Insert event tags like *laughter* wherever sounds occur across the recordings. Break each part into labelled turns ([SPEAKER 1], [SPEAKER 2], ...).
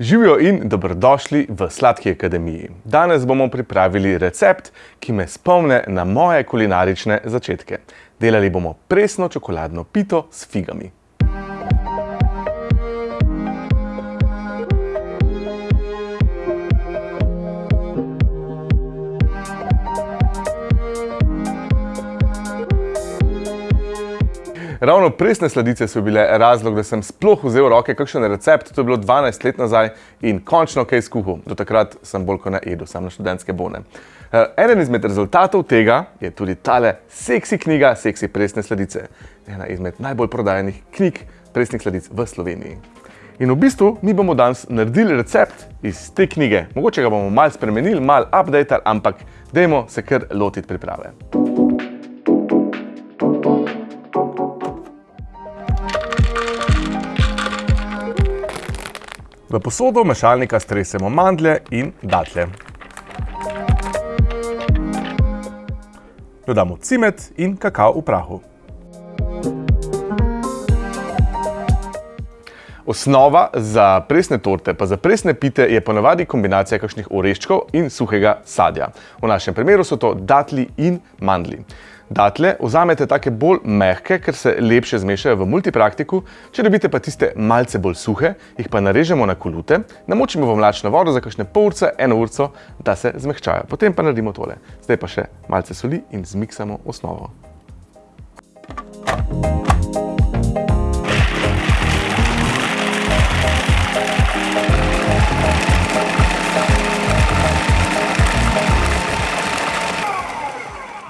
[SPEAKER 1] Živijo in dobrodošli v Sladki akademiji. Danes bomo pripravili recept, ki me spomne na moje kulinarične začetke. Delali bomo presno čokoladno pito s figami. Ravno presne sladice so bile razlog, da sem sploh vzel v roke kakšen recept, to je bilo 12 let nazaj in končno kaj skuhal. Do takrat sem bolj kot na edu, sam na študentske bone. Eh, eden izmed rezultatov tega je tudi tale seksi knjiga Seksi presne sladice. Ena izmed najbolj prodajenih knjig presnih sladic v Sloveniji. In v bistvu mi bomo danes naredili recept iz te knjige. Mogoče ga bomo malo spremenili, malo updatali, ampak dajmo se kar lotiti priprave. V posodo mešalnika stresemo mandlje in datlje. Dodamo cimet in kakao v prahu. Osnova za presne torte pa za presne pite je ponavadi kombinacija kakšnih oreščkov in suhega sadja. V našem primeru so to datli in mandli. Datle vzamete take bolj mehke, ker se lepše zmešajo v multipraktiku, če dobite pa tiste malce bolj suhe, jih pa narežemo na kolute, namočimo v mlačno vodo za kakšne pol urce, eno urco, da se zmehčajo. Potem pa naredimo tole. Zdaj pa še malce soli in zmiksamo osnovo.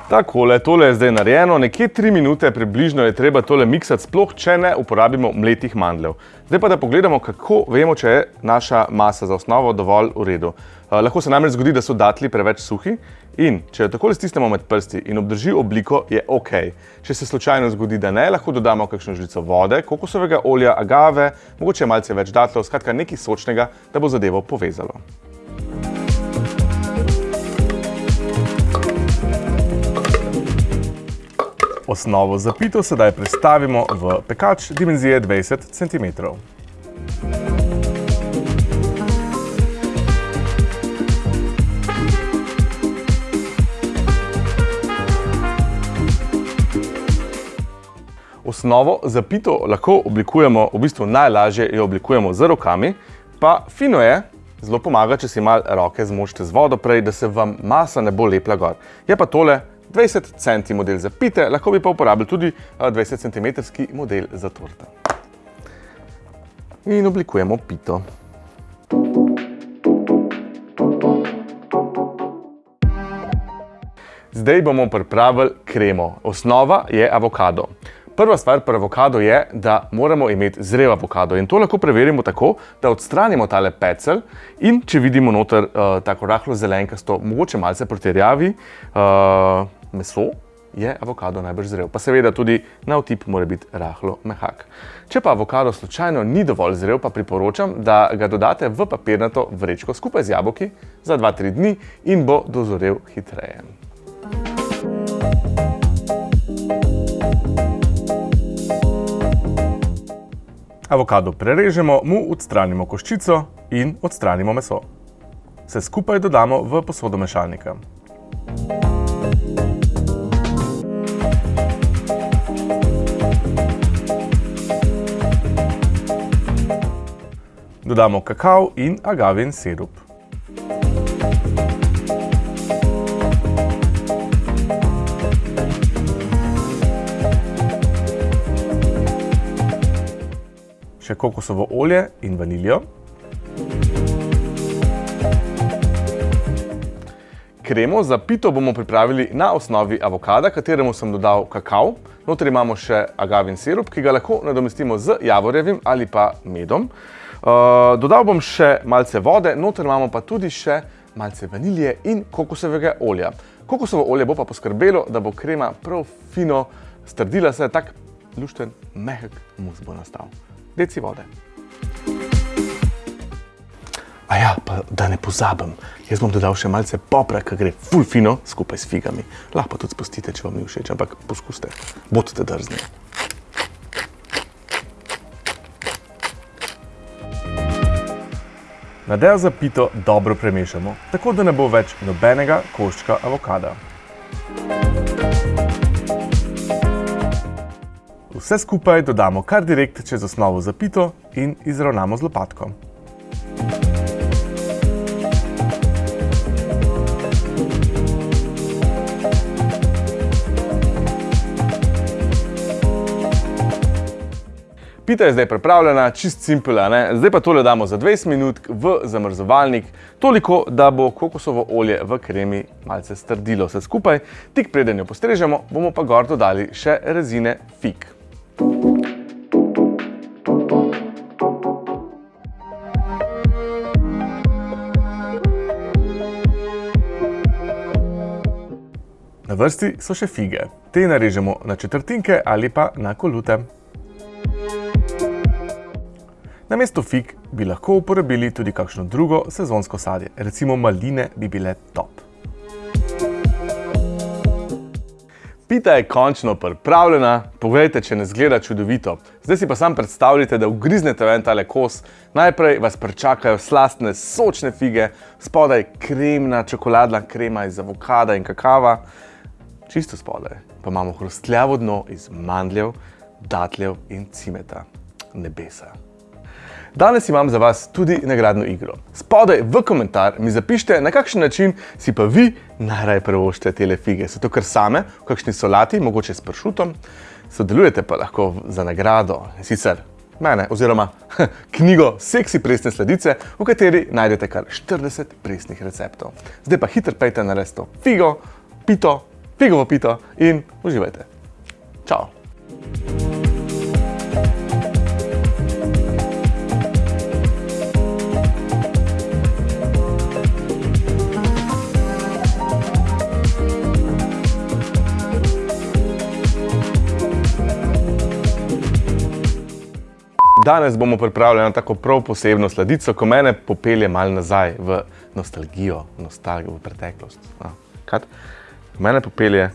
[SPEAKER 1] Takole, tole je zdaj narejeno, nekje tri minute približno je treba tole miksati, sploh če ne uporabimo mletih mandljev. Zdaj pa da pogledamo, kako vemo, če je naša masa za osnovo dovolj v redu. Uh, lahko se namreč zgodi, da so datli preveč suhi in če jo takole stisnemo med prsti in obdrži obliko, je ok. Če se slučajno zgodi, da ne, lahko dodamo kakšno žlico vode, kokosovega olja, agave, mogoče malce več datlov, skratka nekaj sočnega, da bo zadevo povezalo. Osnovo za pito sedaj prestavimo v pekač dimenzije 20 cm. Osnovo za pito lahko oblikujemo, v bistvu najlažje jo oblikujemo z rokami, pa fino je, zelo pomaga, če si malo roke zmočite z vodo prej, da se vam masa ne bo lepla gor. Je pa tole 20 cm model za pite, lahko bi pa uporabili tudi 20 cm model za torte. In oblikujemo pito. Zdaj bomo pripravili kremo. Osnova je avokado. Prva stvar pri avokado je, da moramo imeti zrel avokado in to lahko preverimo tako, da odstranimo tale pecel in če vidimo noter uh, tako rahlo zelenkasto, mogoče malce protirjavi, uh, meso, je avokado najbrž zrel. Pa seveda tudi na vtip mora biti rahlo mehak. Če pa avokado slučajno ni dovolj zrel, pa priporočam, da ga dodate v papirnato vrečko skupaj z jabolki za 2-3 dni in bo dozorel hitreje. Avokado prerežemo, mu odstranimo koščico in odstranimo meso. Vse skupaj dodamo v posodo mešalnika. Dodamo kakao in agavin sirup. Še kokosovo olje in vaniljo. Kremo za pito bomo pripravili na osnovi avokada, kateremu sem dodal kakao. Notri imamo še agavin sirup, ki ga lahko nadomestimo z javorjevim ali pa medom. Uh, dodal bom še malce vode, noter imamo pa tudi še malce vanilije in kokosovega olja. Kokosovo olje bo pa poskrbelo, da bo krema prav fino strdila se, tak lušten, mehek mus bo nastal. Deci vode. A ja, pa da ne pozabim, jaz bom dodal še malce popra, ki gre ful fino skupaj s figami. Lahko tudi spustite, če vam ni všeč, ampak poskuste, bodite drzni. Nadejo za pito dobro premešamo, tako da ne bo več nobenega koščka avokada. Vse skupaj dodamo kar direkt čez osnovo za pito in izravnamo z lopatko. Pita je zdaj pripravljena, čist simpela, ne? Zdaj pa tole damo za 20 minut v zamrzovalnik, toliko, da bo kokosovo olje v kremi malce strdilo vse skupaj. Tik preden jo postrežemo, bomo pa gor dodali še rezine fig. Na vrsti so še fige. Te narežemo na četrtinke ali pa na kolute. Namesto fig bi lahko uporabili tudi kakšno drugo sezonsko sadje, recimo maline bi bile top. Pita je končno pripravljena, poglejte, če ne zgleda čudovito. Zdaj si pa sam predstavljate, da ugriznete ven tale kos, najprej vas pričakajo slastne, sočne fige, spodaj kremna, čokoladna krema iz avokada in kakava, čisto spodaj pa imamo hrustljavo dno iz mandljev, datljev in cimeta. Nebesa. Danes imam za vas tudi nagradno igro. Spodaj v komentar mi zapišite, na kakšen način si pa vi najraje prvoščite tele fige. So to kar same, v kakšni solati, mogoče s pršutom. Sodelujete pa lahko za nagrado, sicer mene, oziroma *laughs* knjigo Seksi presne sladice, v kateri najdete kar 40 presnih receptov. Zdaj pa hitro pejte na resto figo, pito, figovo pito in uživajte. Čau! Danes bomo pripravljali tako prav posebno sladico, ko mene popelje malo nazaj v nostalgijo, nostalgijo, v preteklost. No, kaj? Mene popelje...